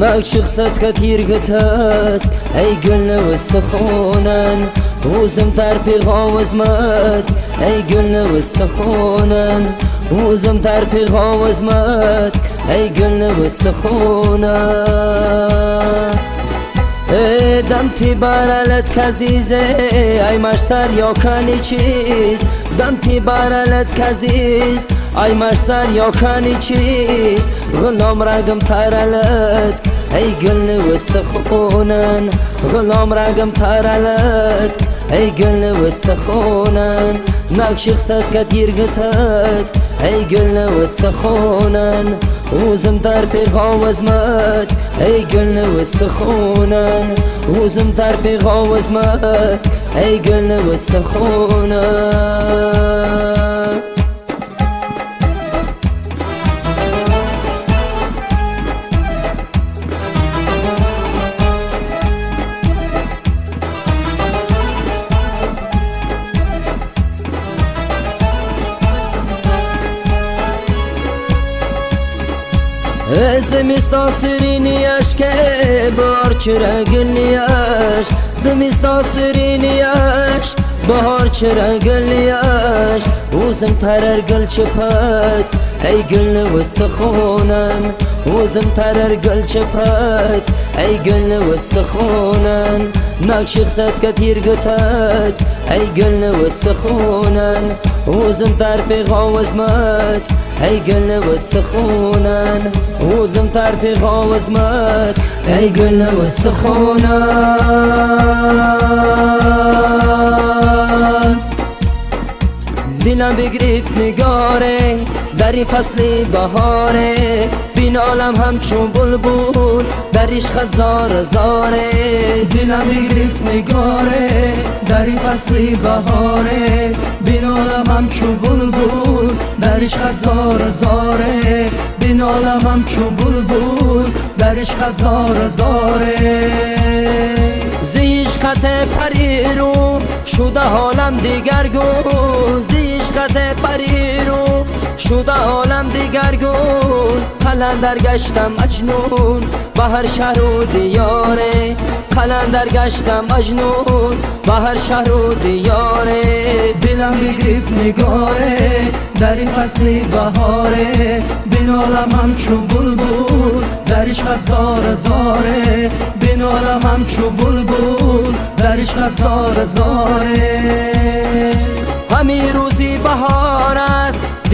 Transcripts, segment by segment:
مال شخصت كتير قتات اي قلنا والسخونن وزم ترفي غاوز مات اي قلنا والسخونن وزم ترفي غاوز مات اي قلنا دم تی برالت کزیزه ای مشتر یا کنی چیز دم تی برالت کزیز ای مشتر یا کنی چیز غلام رگم ترالت ey gulni o'ssa xunan g'ulom ragim taralat ey gulni o'ssa xunan naqshi hisadkat yirgitat ey gulni o'ssa xunan o'zim darpeg'ovizmat ey gulni o'ssa o'zim o'zim darpeg'ovizmat ey gulni o'ssa Zimistan sirini aşke bahar çıra yaş. Zimistan sirini yaş bahar çıra yaş. Uzun tarar gül çıpat ey gulni o'ssa xonam o'zim tarar gul chiprat ey gulni o'ssa xonam naqshi xisatga tergutat ey gulni o'ssa xonam o'zim tarfi g'ovizmat ey gulni o'ssa xonam o'zim tarfi g'ovizmat ey gulni o'ssa xonam دلم بگریفت نگاره در این فصل بهاره. بین عالم همچون بلبول در عشق زار زاره. دلم بگریفت نگاره در این فصل بهاره. بین عالم همچون بلبول در عشق زار زاره. بین عالم همچون بلبول در عشق زار زاره. زیش خط پری رو شده حالم دیگرگون زیش خط پری رو. شده عالم دیگرگون قلندر گشتم مجنون. به هر شهر و دیاره. قلندر گشتم مجنون. به هر شهر و دیاره. دلم بگریفت نگاره. در این فصل بهاره. بین عالم همچون بلبل. در عشقت زار زاره بین عالم همچون بلبل. در عشقت زار زاره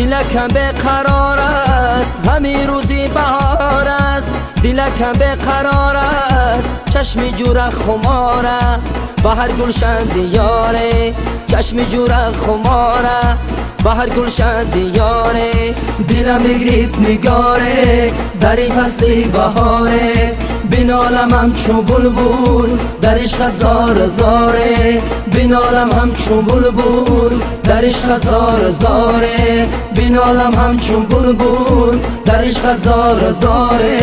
دلکم به قرار است. همی روزی بهار است. دلکم به قرار است. چشمی جور خمار است. به هر گلشن دیاره. چشمی جور خمار است. به هر گلشن دیاره. دلم بگریفت نگاره. در این فصل بهاره. بین عالم همچون بلبل در عشق زار زاره. بین عالم همچون بلبل در عشق زار زاره. بین عالم همچون بلبل در عشق زار زاره.